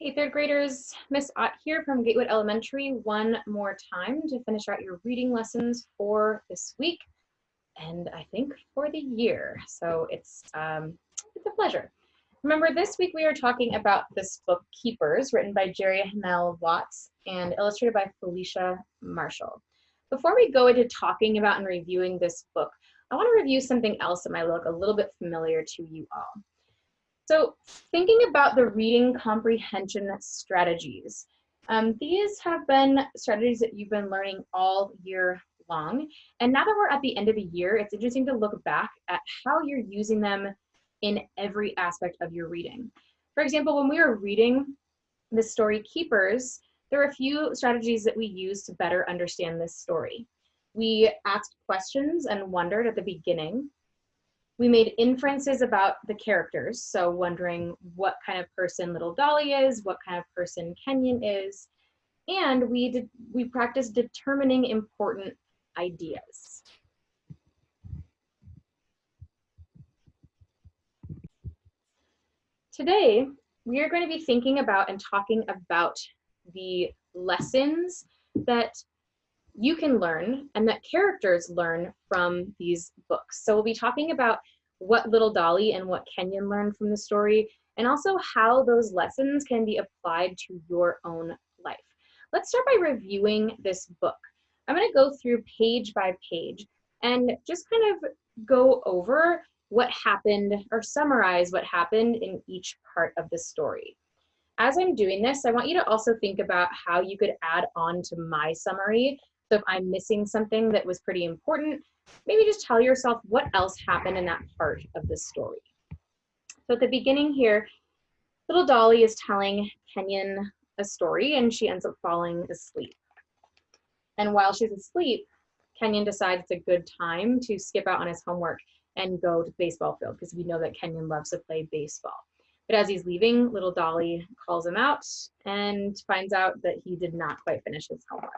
Hey, third graders, Miss Ott here from Gatewood Elementary one more time to finish out your reading lessons for this week and I think for the year. So it's, um, it's a pleasure. Remember, this week we are talking about this book, Keepers, written by Jeri Hanel Watts and illustrated by Felicia Marshall. Before we go into talking about and reviewing this book, I want to review something else that might look a little bit familiar to you all. So thinking about the reading comprehension strategies, um, these have been strategies that you've been learning all year long. And now that we're at the end of the year, it's interesting to look back at how you're using them in every aspect of your reading. For example, when we were reading the story Keepers, there are a few strategies that we use to better understand this story. We asked questions and wondered at the beginning we made inferences about the characters, so wondering what kind of person Little Dolly is, what kind of person Kenyon is, and we did we practiced determining important ideas. Today, we are going to be thinking about and talking about the lessons that you can learn and that characters learn from these books. So we'll be talking about what little Dolly and what Kenyon learned from the story, and also how those lessons can be applied to your own life. Let's start by reviewing this book. I'm gonna go through page by page and just kind of go over what happened or summarize what happened in each part of the story. As I'm doing this, I want you to also think about how you could add on to my summary so if I'm missing something that was pretty important, maybe just tell yourself what else happened in that part of the story. So at the beginning here, little Dolly is telling Kenyon a story and she ends up falling asleep. And while she's asleep, Kenyon decides it's a good time to skip out on his homework and go to the baseball field because we know that Kenyon loves to play baseball. But as he's leaving, little Dolly calls him out and finds out that he did not quite finish his homework.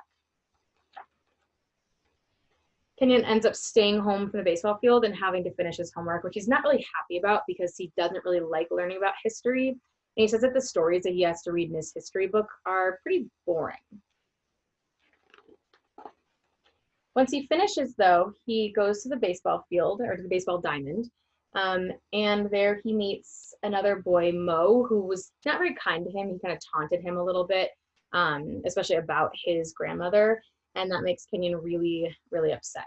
Kenyon ends up staying home from the baseball field and having to finish his homework, which he's not really happy about because he doesn't really like learning about history. And he says that the stories that he has to read in his history book are pretty boring. Once he finishes though, he goes to the baseball field or to the baseball diamond. Um, and there he meets another boy, Mo, who was not very kind to him. He kind of taunted him a little bit, um, especially about his grandmother and that makes Kenyon really, really upset.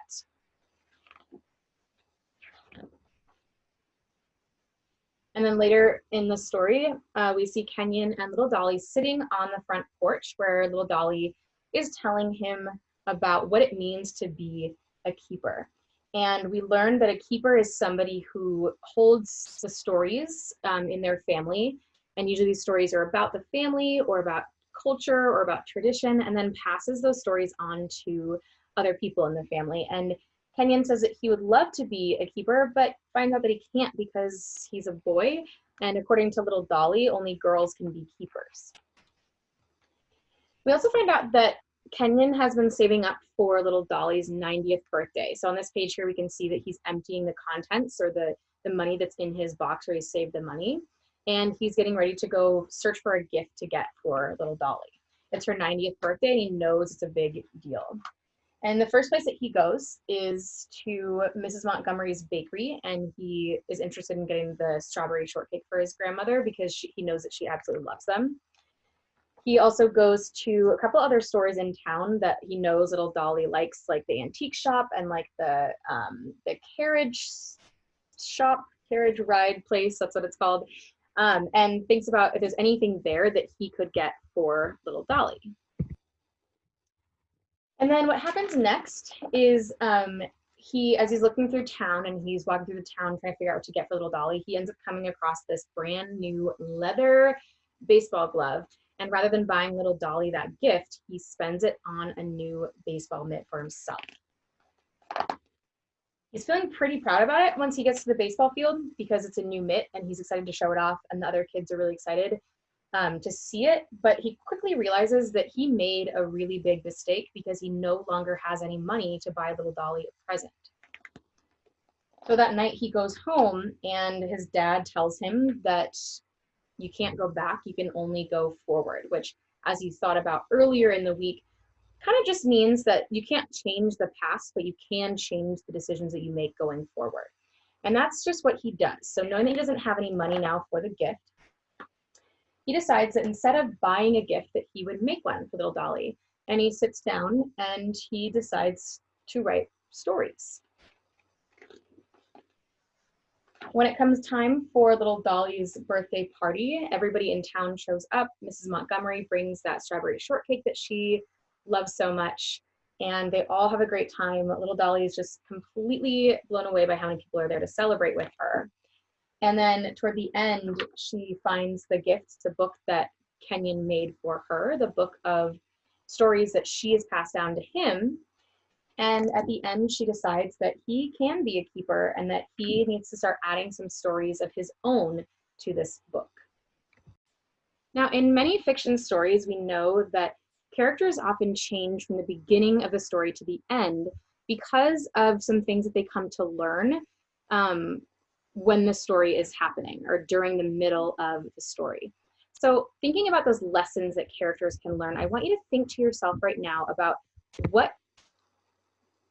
And then later in the story, uh, we see Kenyon and little Dolly sitting on the front porch where little Dolly is telling him about what it means to be a keeper. And we learn that a keeper is somebody who holds the stories um, in their family. And usually these stories are about the family or about culture or about tradition and then passes those stories on to other people in the family. And Kenyon says that he would love to be a keeper, but finds out that he can't because he's a boy. And according to little Dolly, only girls can be keepers. We also find out that Kenyon has been saving up for little Dolly's 90th birthday. So on this page here, we can see that he's emptying the contents or the, the money that's in his box where he saved the money and he's getting ready to go search for a gift to get for little Dolly. It's her 90th birthday and he knows it's a big deal. And the first place that he goes is to Mrs. Montgomery's bakery and he is interested in getting the strawberry shortcake for his grandmother because she, he knows that she absolutely loves them. He also goes to a couple other stores in town that he knows little Dolly likes, like the antique shop and like the um, the carriage shop, carriage ride place, that's what it's called um, and thinks about if there's anything there that he could get for little Dolly. And then what happens next is um, he, as he's looking through town and he's walking through the town trying to figure out what to get for little Dolly, he ends up coming across this brand new leather baseball glove. And rather than buying little Dolly that gift, he spends it on a new baseball mitt for himself. He's feeling pretty proud about it once he gets to the baseball field because it's a new mitt and he's excited to show it off and the other kids are really excited um, to see it. But he quickly realizes that he made a really big mistake because he no longer has any money to buy little Dolly a present. So that night he goes home and his dad tells him that You can't go back, you can only go forward, which, as you thought about earlier in the week, kind of just means that you can't change the past, but you can change the decisions that you make going forward. And that's just what he does. So knowing that he doesn't have any money now for the gift, he decides that instead of buying a gift that he would make one for little Dolly. And he sits down and he decides to write stories. When it comes time for little Dolly's birthday party, everybody in town shows up. Mrs. Montgomery brings that strawberry shortcake that she loves so much and they all have a great time. Little Dolly is just completely blown away by how many people are there to celebrate with her. And then toward the end, she finds the gift, the book that Kenyon made for her, the book of stories that she has passed down to him. And at the end, she decides that he can be a keeper and that he needs to start adding some stories of his own to this book. Now, in many fiction stories, we know that characters often change from the beginning of the story to the end because of some things that they come to learn um, when the story is happening or during the middle of the story. So thinking about those lessons that characters can learn, I want you to think to yourself right now about what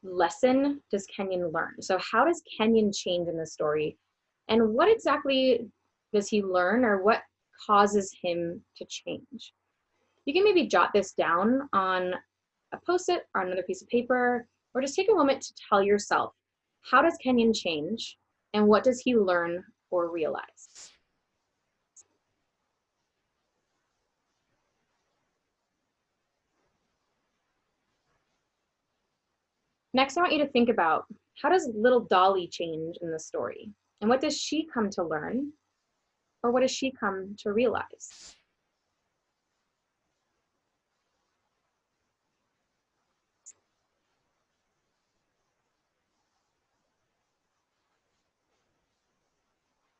lesson does Kenyon learn? So how does Kenyon change in the story? And what exactly does he learn or what causes him to change? You can maybe jot this down on a post-it or another piece of paper, or just take a moment to tell yourself, how does Kenyon change and what does he learn or realize? Next, I want you to think about how does little Dolly change in the story? And what does she come to learn? Or what does she come to realize?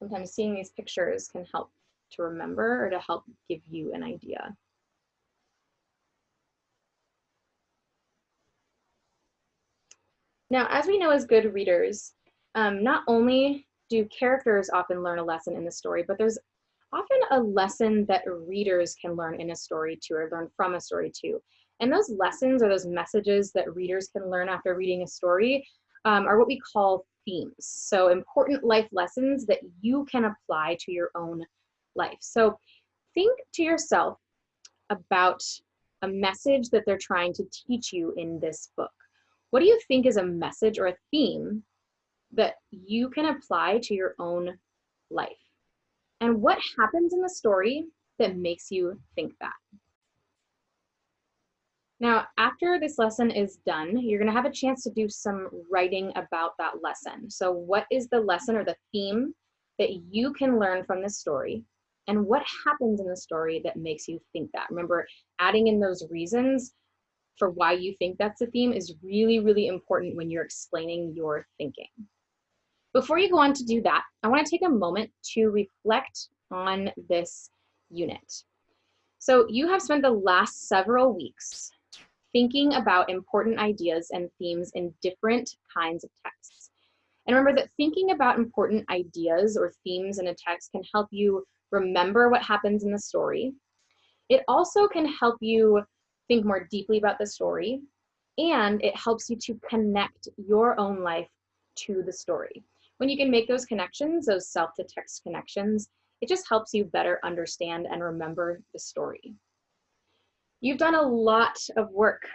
Sometimes seeing these pictures can help to remember or to help give you an idea. Now, as we know as good readers, um, not only do characters often learn a lesson in the story, but there's often a lesson that readers can learn in a story too, or learn from a story too. And those lessons or those messages that readers can learn after reading a story um, are what we call themes. So important life lessons that you can apply to your own life. So think to yourself about a message that they're trying to teach you in this book. What do you think is a message or a theme that you can apply to your own life? And what happens in the story that makes you think that? Now, after this lesson is done, you're gonna have a chance to do some writing about that lesson. So what is the lesson or the theme that you can learn from this story? And what happens in the story that makes you think that? Remember, adding in those reasons for why you think that's a theme is really, really important when you're explaining your thinking. Before you go on to do that, I wanna take a moment to reflect on this unit. So you have spent the last several weeks thinking about important ideas and themes in different kinds of texts. And remember that thinking about important ideas or themes in a text can help you remember what happens in the story. It also can help you think more deeply about the story, and it helps you to connect your own life to the story. When you can make those connections, those self-to-text connections, it just helps you better understand and remember the story. You've done a lot of work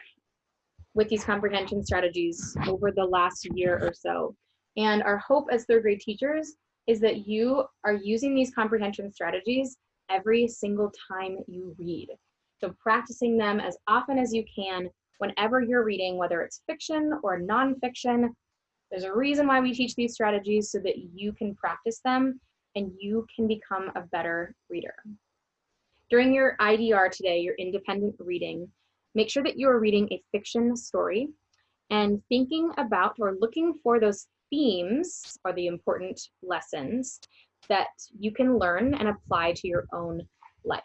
with these comprehension strategies over the last year or so. And our hope as third grade teachers is that you are using these comprehension strategies every single time you read. So practicing them as often as you can whenever you're reading, whether it's fiction or nonfiction. There's a reason why we teach these strategies so that you can practice them and you can become a better reader. During your IDR today, your independent reading, make sure that you are reading a fiction story and thinking about or looking for those themes or the important lessons that you can learn and apply to your own life.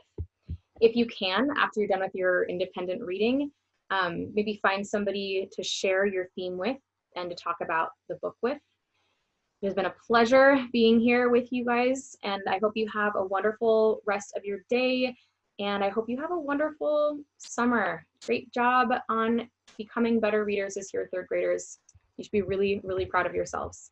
If you can, after you're done with your independent reading, um, maybe find somebody to share your theme with and to talk about the book with. It has been a pleasure being here with you guys, and I hope you have a wonderful rest of your day, and I hope you have a wonderful summer. Great job on becoming better readers this year, third graders. You should be really, really proud of yourselves.